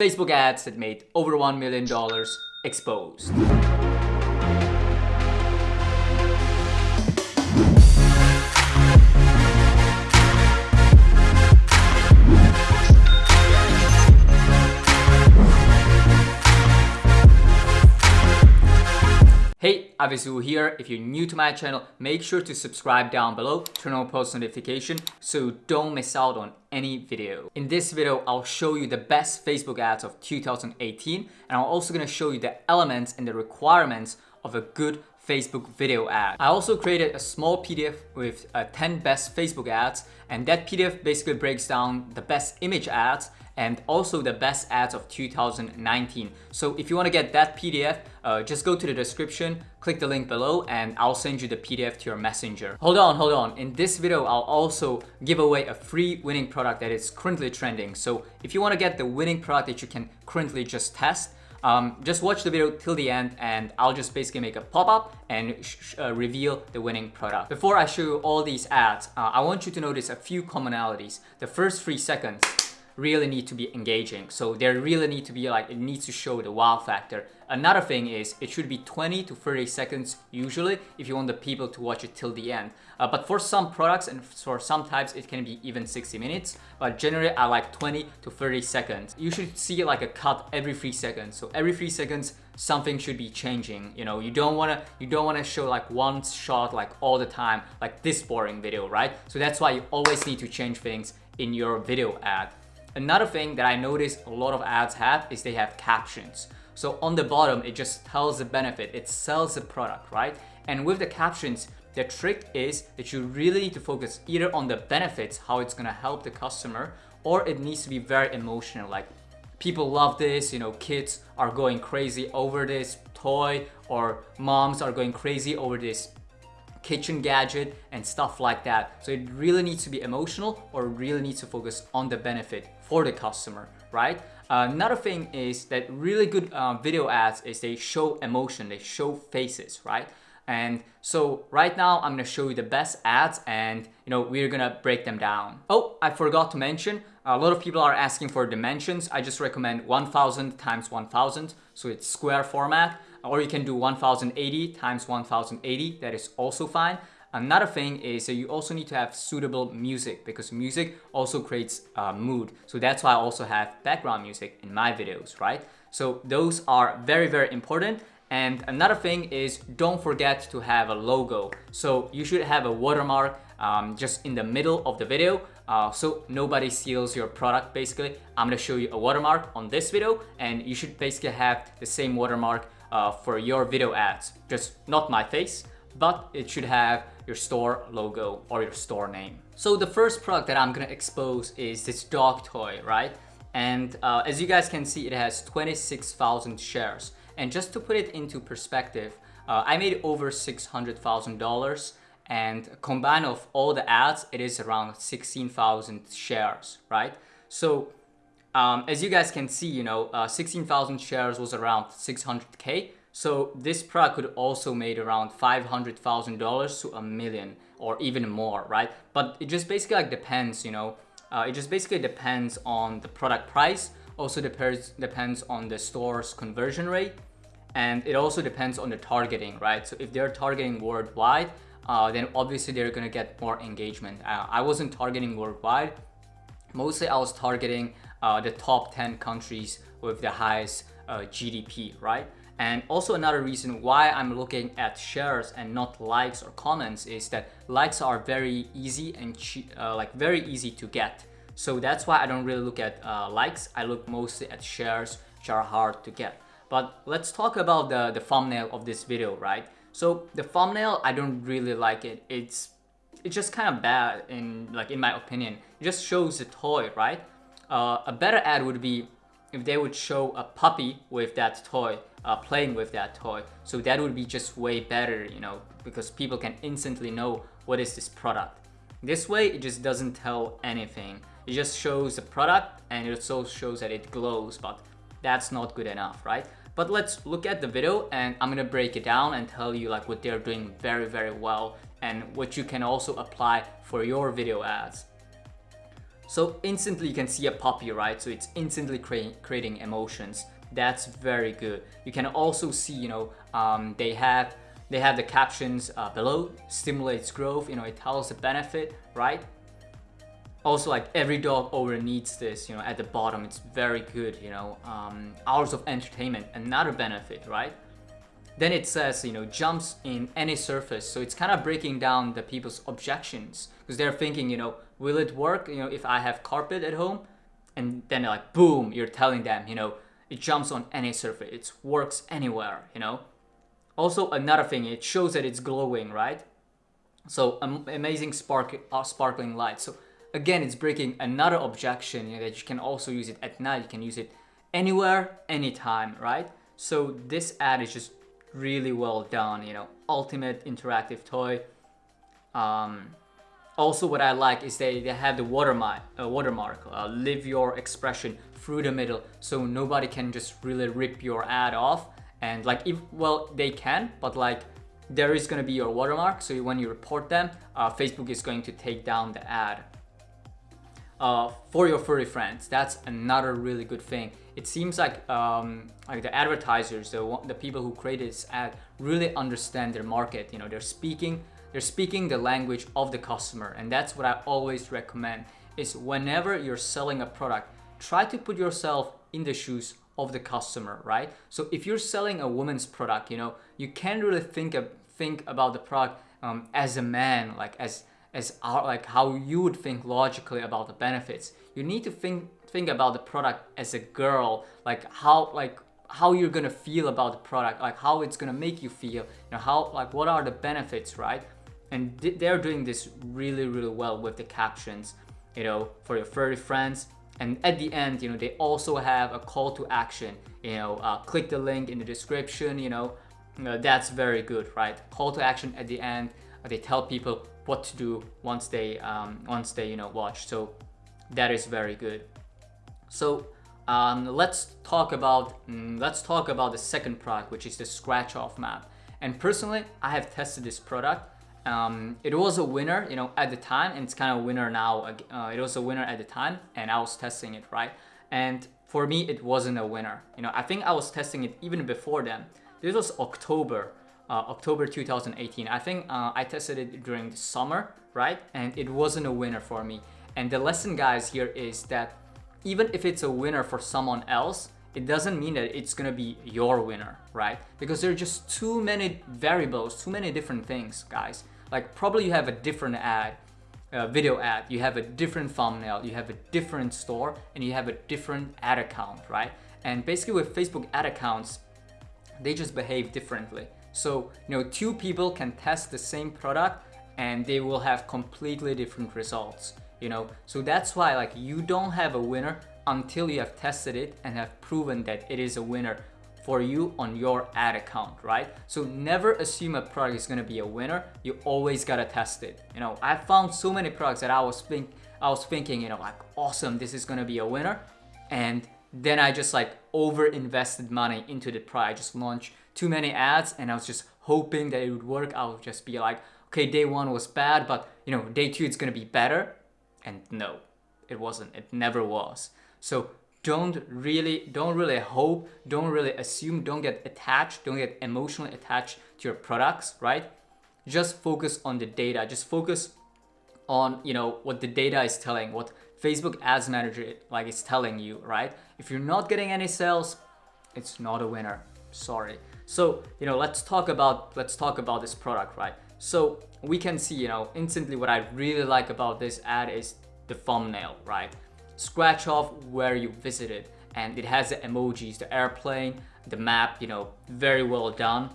Facebook ads that made over $1 million exposed. Hey, Avisu here. If you're new to my channel, make sure to subscribe down below, turn on post notification so don't miss out on any video. In this video, I'll show you the best Facebook ads of 2018 and I'm also going to show you the elements and the requirements of a good Facebook video ad. I also created a small PDF with uh, 10 best Facebook ads and that PDF basically breaks down the best image ads and also the best ads of 2019. So if you want to get that PDF, uh, just go to the description, click the link below, and I'll send you the PDF to your messenger. Hold on, hold on. In this video, I'll also give away a free winning product that is currently trending. So if you want to get the winning product that you can currently just test, um, just watch the video till the end and I'll just basically make a pop-up and uh, reveal the winning product. Before I show you all these ads, uh, I want you to notice a few commonalities. The first three seconds, really need to be engaging. So there really need to be like, it needs to show the wow factor. Another thing is it should be 20 to 30 seconds usually if you want the people to watch it till the end. Uh, but for some products and for some types it can be even 60 minutes. But generally I like 20 to 30 seconds. You should see like a cut every 3 seconds. So every 3 seconds something should be changing. You know, you don't wanna you don't wanna show like one shot like all the time, like this boring video, right? So that's why you always need to change things in your video ad. Another thing that I noticed a lot of ads have is they have captions. So on the bottom, it just tells the benefit, it sells the product, right? And with the captions, the trick is that you really need to focus either on the benefits, how it's gonna help the customer, or it needs to be very emotional, like people love this, you know, kids are going crazy over this toy, or moms are going crazy over this kitchen gadget and stuff like that. So it really needs to be emotional or really needs to focus on the benefit for the customer, right? Uh, another thing is that really good uh, video ads is they show emotion, they show faces, right? And so right now I'm gonna show you the best ads and you know we're gonna break them down. Oh, I forgot to mention, a lot of people are asking for dimensions. I just recommend 1000 times 1000, so it's square format or you can do 1080 times 1080 that is also fine another thing is that you also need to have suitable music because music also creates uh, mood. So that's why I also have background music in my videos right? So those are very very important. And another thing is don't forget to have a logo. So you should have a watermark um, just in the middle of the video uh, so nobody steals your product basically. I'm gonna show you a watermark on this video and you should basically have the same watermark uh, for your video ads. Just not my face, but it should have your store logo or your store name. So the first product that I'm gonna expose is this dog toy, right? And uh, as you guys can see, it has 26,000 shares. And just to put it into perspective, uh, I made over $600,000 and combined of all the ads, it is around 16,000 shares, right? So um, as you guys can see, you know, uh, 16,000 shares was around 600k. So this product could also made around $500,000 to a million or even more, right? But it just basically like depends, you know, uh, it just basically depends on the product price. Also depends depends on the store's conversion rate, and it also depends on the targeting, right? So if they're targeting worldwide, uh, then obviously they're gonna get more engagement. Uh, I wasn't targeting worldwide. Mostly I was targeting uh, the top 10 countries with the highest uh, GDP, right? And also another reason why I'm looking at shares and not likes or comments is that likes are very easy and uh, like very easy to get. So that's why I don't really look at uh, likes. I look mostly at shares which are hard to get. But let's talk about the, the thumbnail of this video, right? So the thumbnail, I don't really like it. It's it's just kind of bad in like in my opinion. It just shows the toy, right? Uh, a better ad would be if they would show a puppy with that toy, uh, playing with that toy. So that would be just way better, you know, because people can instantly know what is this product. This way, it just doesn't tell anything. It just shows the product and it also shows that it glows, but that's not good enough, right? But let's look at the video and I'm gonna break it down and tell you like what they're doing very, very well and what you can also apply for your video ads. So instantly you can see a puppy, right? So it's instantly cre creating emotions. That's very good. You can also see, you know, um, they have they have the captions uh, below, stimulates growth, you know, it tells the benefit, right? Also, like every dog owner needs this, you know, at the bottom, it's very good, you know, um, hours of entertainment, another benefit, right? Then it says, you know, jumps in any surface. So it's kind of breaking down the people's objections because they're thinking, you know, will it work, you know, if I have carpet at home? And then like, boom, you're telling them, you know, it jumps on any surface. It works anywhere, you know. Also, another thing, it shows that it's glowing, right? So um, amazing spark, uh, sparkling light. So again, it's breaking another objection you know, that you can also use it at night. You can use it anywhere, anytime, right? So this ad is just really well done, you know, ultimate interactive toy. Um, also what I like is they, they have the watermark, uh, watermark uh, live your expression through the middle. So nobody can just really rip your ad off. And like if well they can but like there is to be your watermark. So when you report them uh, Facebook is going to take down the ad. Uh, for your furry friends that's another really good thing. It seems like um, like the advertisers the, the people who created this ad really understand their market. You know they're speaking they're speaking the language of the customer and that's what I always recommend is whenever you're selling a product, try to put yourself in the shoes of the customer, right? So if you're selling a woman's product, you know, you can't really think of, think about the product um, as a man, like as as our, like how you would think logically about the benefits. You need to think think about the product as a girl, like how like how you're gonna feel about the product, like how it's gonna make you feel, you know, how like what are the benefits, right? And they're doing this really really well with the captions you know for your furry friends. And at the end you know they also have a call to action you know uh, click the link in the description you know. Uh, that's very good right? Call to action at the end uh, they tell people what to do once they um, once they you know watch. So that is very good. So um, let's talk about mm, let's talk about the second product which is the scratch off map. And personally I have tested this product um, it was a winner, you know, at the time, and it's kind of a winner now. Uh, it was a winner at the time, and I was testing it, right? And for me, it wasn't a winner. You know, I think I was testing it even before then. This was October, uh, October 2018. I think uh, I tested it during the summer, right? And it wasn't a winner for me. And the lesson, guys, here is that even if it's a winner for someone else, it doesn't mean that it's gonna be your winner, right? Because there are just too many variables, too many different things, guys. Like probably you have a different ad, a video ad, you have a different thumbnail, you have a different store, and you have a different ad account, right? And basically with Facebook ad accounts, they just behave differently. So, you know, two people can test the same product and they will have completely different results, you know? So that's why like you don't have a winner until you have tested it and have proven that it is a winner for you on your ad account, right? So never assume a product is gonna be a winner. You always gotta test it. You know, I found so many products that I was think I was thinking, you know, like awesome, this is gonna be a winner, and then I just like over invested money into the product. I just launched too many ads, and I was just hoping that it would work. I would just be like, okay, day one was bad, but you know, day two it's gonna be better, and no, it wasn't. It never was. So don't really don't really hope don't really assume don't get attached don't get emotionally attached to your products right? Just focus on the data. Just focus on you know what the data is telling what facebook ads manager like is telling you right? If you're not getting any sales it's not a winner. Sorry. So you know let's talk about let's talk about this product right? So we can see you know instantly what i really like about this ad is the thumbnail right scratch off where you visited and it has the emojis, the airplane, the map, you know, very well done.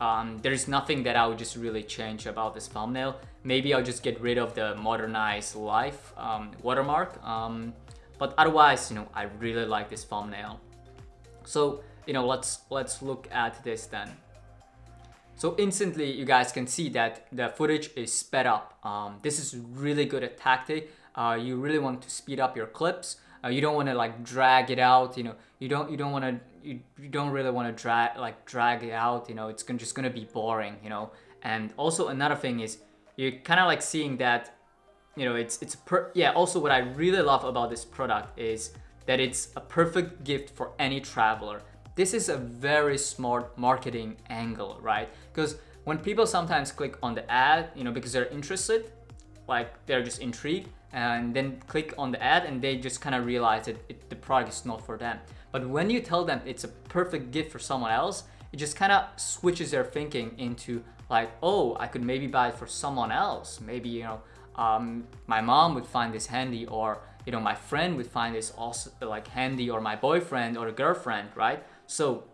Um, there's nothing that I would just really change about this thumbnail. Maybe I'll just get rid of the modernized life um, watermark. Um, but otherwise, you know, I really like this thumbnail. So, you know, let's let's look at this then. So instantly, you guys can see that the footage is sped up. Um, this is really good at tactic uh, you really want to speed up your clips uh, you don't want to like drag it out you know you don't you don't want to you, you don't really want to drag like drag it out you know it's gonna, just gonna be boring you know and also another thing is you're kind of like seeing that you know, it's it's per yeah. Also, what I really love about this product is that it's a perfect gift for any traveler. This is a very smart marketing angle, right? Because when people sometimes click on the ad, you know, because they're interested, like they're just intrigued, and then click on the ad and they just kind of realize that it, the product is not for them. But when you tell them it's a perfect gift for someone else, it just kind of switches their thinking into like, oh, I could maybe buy it for someone else. Maybe, you know, um, my mom would find this handy or, you know, my friend would find this also like handy or my boyfriend or a girlfriend, right? So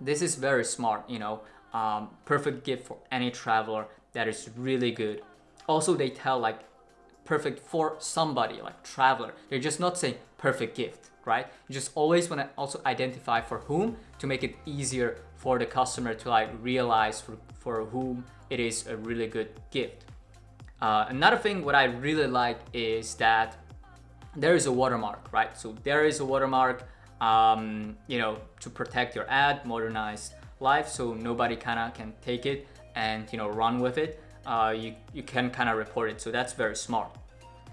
this is very smart, you know, um, perfect gift for any traveler that is really good. Also, they tell like perfect for somebody like traveler. They're just not saying perfect gift, right? You just always want to also identify for whom to make it easier for the customer to like realize for, for whom it is a really good gift. Uh, another thing what I really like is that there is a watermark, right? So there is a watermark, um, you know, to protect your ad, modernized life, so nobody kind of can take it and, you know, run with it uh, you, you can kind of report it. So that's very smart.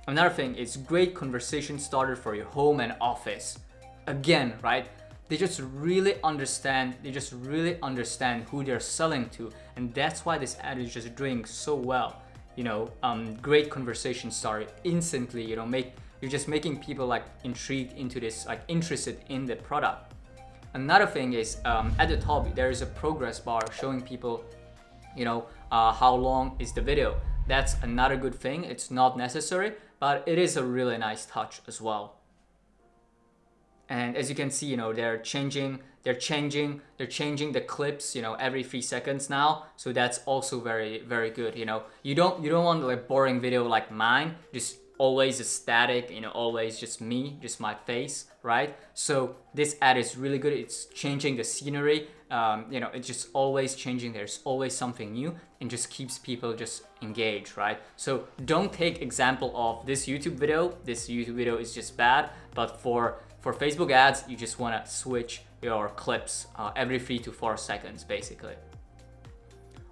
Another thing is great conversation starter for your home and office. Again, right? They just really understand, they just really understand who they're selling to. And that's why this ad is just doing so well. You know, um, great conversation starter instantly, you know, make, you're just making people like intrigued into this, like interested in the product. Another thing is um, at the top, there is a progress bar showing people you know, uh, how long is the video. That's another good thing. It's not necessary, but it is a really nice touch as well. And as you can see, you know, they're changing, they're changing, they're changing the clips, you know, every three seconds now. So that's also very, very good. You know, you don't, you don't want like boring video like mine, just always a static, you know, always just me, just my face, right? So this ad is really good. It's changing the scenery. Um, you know, it's just always changing. There's always something new and just keeps people just engaged, right? So don't take example of this YouTube video. This YouTube video is just bad, but for for Facebook ads, you just want to switch your clips uh, every three to four seconds, basically.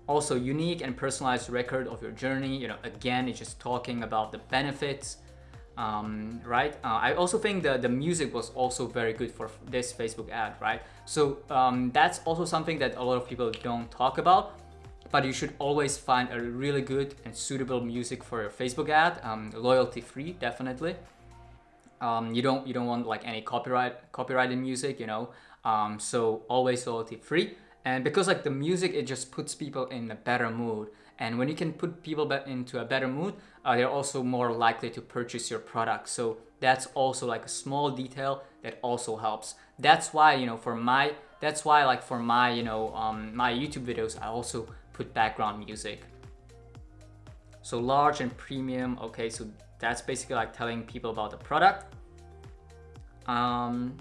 Also unique and personalized record of your journey. You know, again, it's just talking about the benefits, um, right? Uh, I also think the, the music was also very good for this Facebook ad, right? So um, that's also something that a lot of people don't talk about, but you should always find a really good and suitable music for your Facebook ad, um, loyalty free, definitely. Um, you don't you don't want like any copyright copyrighted music, you know. Um, so always loyalty free and because like the music it just puts people in a better mood. And when you can put people into a better mood uh, they're also more likely to purchase your product. So that's also like a small detail that also helps. That's why you know for my that's why like for my you know um, my YouTube videos I also put background music. So large and premium okay so that's basically like telling people about the product. Um,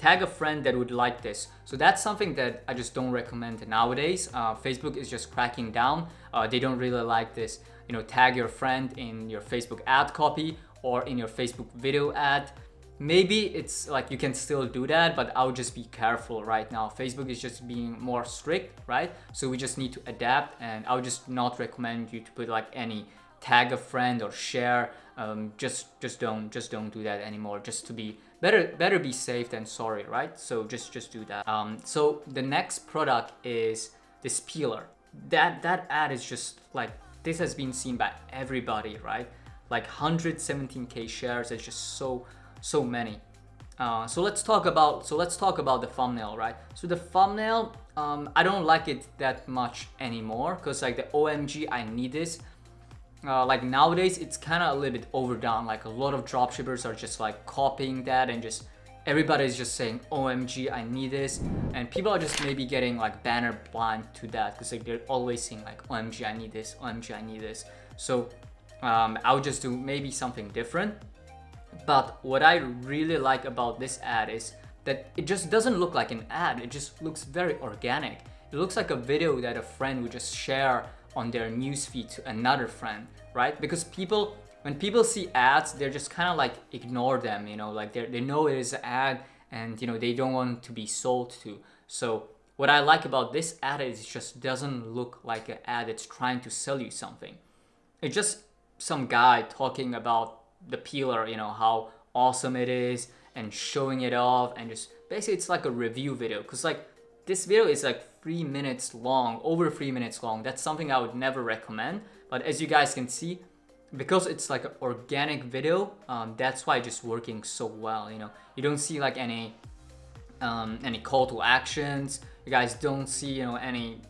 tag a friend that would like this. So that's something that I just don't recommend nowadays. Uh, Facebook is just cracking down. Uh, they don't really like this. You know, tag your friend in your Facebook ad copy or in your Facebook video ad. Maybe it's like you can still do that, but I would just be careful right now. Facebook is just being more strict, right? So we just need to adapt and I would just not recommend you to put like any tag a friend or share. Um, just just don't just don't do that anymore. Just to be better better be safe than sorry, right? So just just do that. Um, so the next product is this peeler. That that ad is just like this has been seen by everybody, right? Like 117k shares. It's just so so many. Uh, so let's talk about so let's talk about the thumbnail, right? So the thumbnail, um, I don't like it that much anymore because like the OMG, I need this uh, like nowadays it's kind of a little bit overdone. Like a lot of dropshippers are just like copying that and just everybody's just saying omg i need this. And people are just maybe getting like banner blind to that because like they're always saying like omg i need this. Omg i need this. So um, i would just do maybe something different. But what i really like about this ad is that it just doesn't look like an ad. It just looks very organic. It looks like a video that a friend would just share on their newsfeed to another friend, right? Because people, when people see ads, they're just kind of like ignore them, you know, like they know it is an ad and, you know, they don't want to be sold to. So what I like about this ad is it just doesn't look like an ad that's trying to sell you something. It's just some guy talking about the peeler, you know, how awesome it is and showing it off and just basically it's like a review video because like this video is like three minutes long, over three minutes long. That's something I would never recommend. But as you guys can see, because it's like an organic video, um, that's why it's just working so well. You know, you don't see like any um, any call to actions. You guys don't see you know any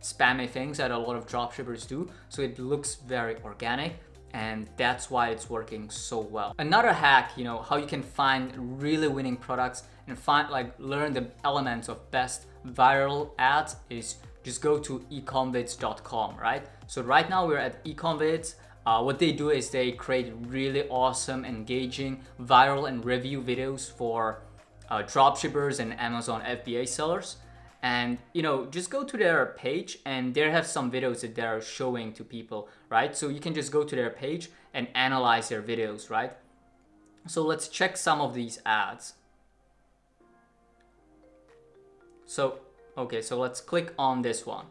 spammy things that a lot of dropshippers do. So it looks very organic and that's why it's working so well. Another hack, you know, how you can find really winning products and find like learn the elements of best viral ads is just go to ecomvids.com, right? So right now we're at ecomvids. Uh, what they do is they create really awesome, engaging, viral and review videos for uh, dropshippers and Amazon FBA sellers. And you know, just go to their page and they have some videos that they're showing to people, right? So you can just go to their page and analyze their videos, right? So let's check some of these ads. So, okay, so let's click on this one.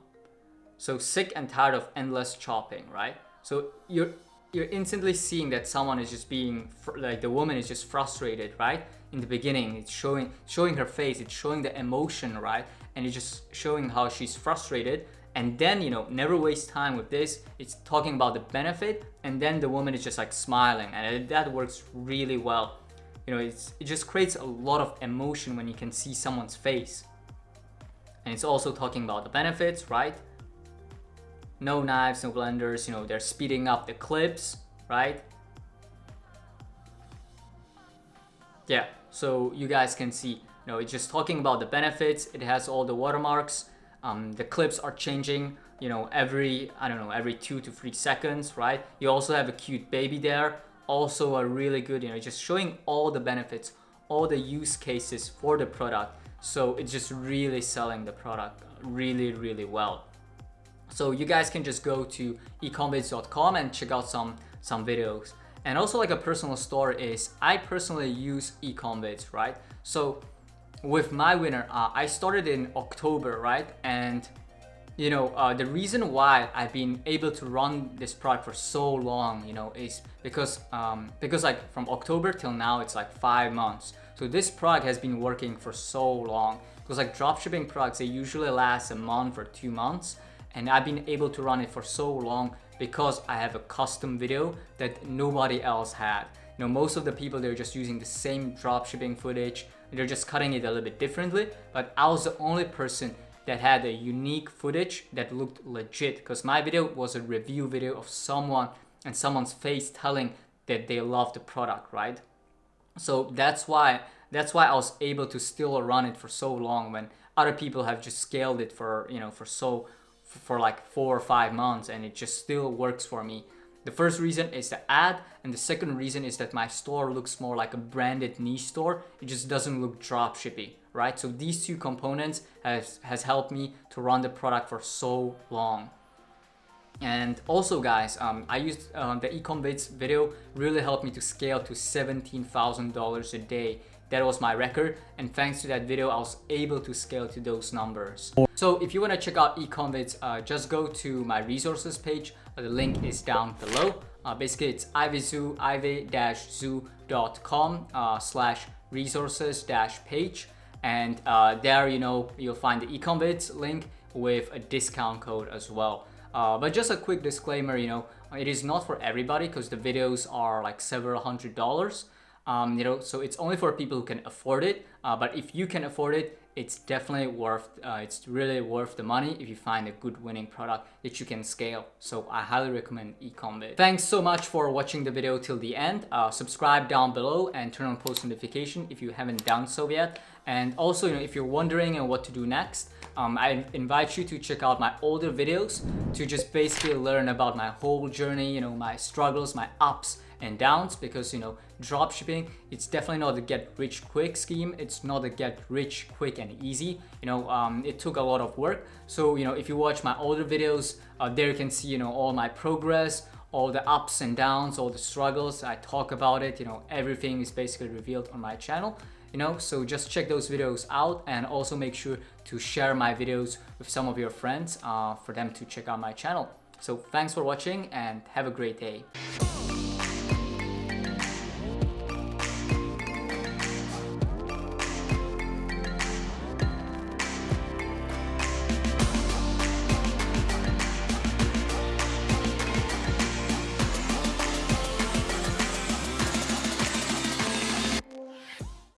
So sick and tired of endless chopping, right? So you're you're instantly seeing that someone is just being like the woman is just frustrated, right? In the beginning, it's showing showing her face, it's showing the emotion, right? And it's just showing how she's frustrated. And then, you know, never waste time with this. It's talking about the benefit, and then the woman is just like smiling, and that works really well. You know, it's, it just creates a lot of emotion when you can see someone's face. And it's also talking about the benefits, right? No knives, no blenders, you know, they're speeding up the clips, right? Yeah, so you guys can see, you know, it's just talking about the benefits. It has all the watermarks. Um, the clips are changing, you know, every, I don't know, every two to three seconds, right? You also have a cute baby there. Also a really good, you know, just showing all the benefits, all the use cases for the product so it's just really selling the product really, really well. So you guys can just go to ecomvids.com and check out some, some videos. And also like a personal story is I personally use ecomvids, right? So with my winner, uh, I started in October, right? And you know, uh, the reason why I've been able to run this product for so long, you know, is because um, because like from October till now, it's like five months. So this product has been working for so long because like dropshipping products, they usually last a month or two months. And I've been able to run it for so long because I have a custom video that nobody else had. You know, most of the people, they're just using the same dropshipping footage. They're just cutting it a little bit differently. But I was the only person that had a unique footage that looked legit because my video was a review video of someone and someone's face telling that they love the product, right? So that's why that's why I was able to still run it for so long when other people have just scaled it for, you know, for so for like four or five months and it just still works for me. The first reason is the ad and the second reason is that my store looks more like a branded niche store. It just doesn't look drop shippy right? So these two components has, has helped me to run the product for so long. And also guys, um, I used um, the Ecomvids video really helped me to scale to $17,000 a day. That was my record and thanks to that video I was able to scale to those numbers. So if you want to check out Ecomvids, uh, just go to my resources page. Uh, the link is down below. Uh, basically it's ivzoo, iv-zoo.com uh, slash resources dash page and uh, there you know you'll find the ecomvids link with a discount code as well uh, but just a quick disclaimer you know it is not for everybody because the videos are like several hundred dollars. Um, you know so it's only for people who can afford it. Uh, but if you can afford it it's definitely worth uh, it's really worth the money if you find a good winning product that you can scale. So i highly recommend ecomvid thanks so much for watching the video till the end. Uh, subscribe down below and turn on post notification if you haven't done so yet. And also, you know, if you're wondering what to do next, um, I invite you to check out my older videos to just basically learn about my whole journey, you know, my struggles, my ups and downs because, you know, dropshipping, it's definitely not a get rich quick scheme. It's not a get rich quick and easy. You know, um, it took a lot of work. So, you know, if you watch my older videos, uh, there you can see, you know, all my progress, all the ups and downs, all the struggles. I talk about it, you know, everything is basically revealed on my channel you know so just check those videos out and also make sure to share my videos with some of your friends uh, for them to check out my channel So thanks for watching and have a great day.